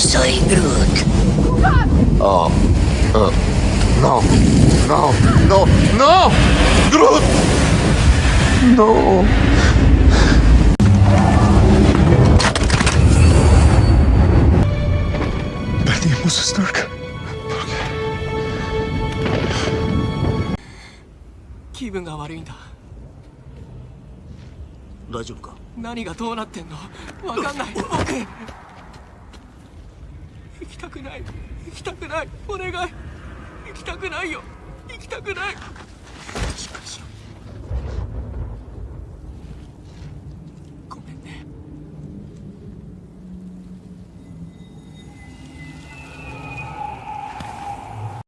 soy Groot. Oh. Uh, no. No. No. No. Groot. No. Perdimos a Stark. 気分が悪いんだ大丈夫か何がどうなってんのわかんない僕行きたくない。行きたくない。お願い。行きたくないよ。行きたくない。